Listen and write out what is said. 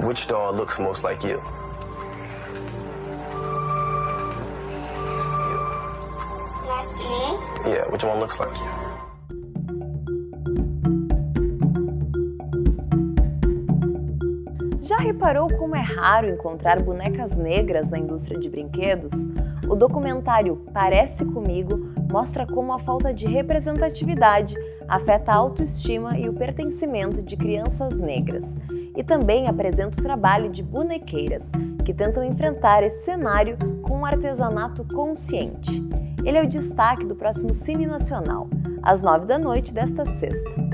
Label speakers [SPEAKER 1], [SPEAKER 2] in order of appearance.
[SPEAKER 1] Which doll looks most like you? Yeah, which one looks like you?
[SPEAKER 2] Já reparou como é raro encontrar bonecas negras na indústria de brinquedos? O documentário Parece Comigo mostra como a falta de representatividade afeta a autoestima e o pertencimento de crianças negras. E também apresenta o trabalho de bonequeiras, que tentam enfrentar esse cenário com um artesanato consciente. Ele é o destaque do próximo Cine Nacional, às nove da noite desta sexta.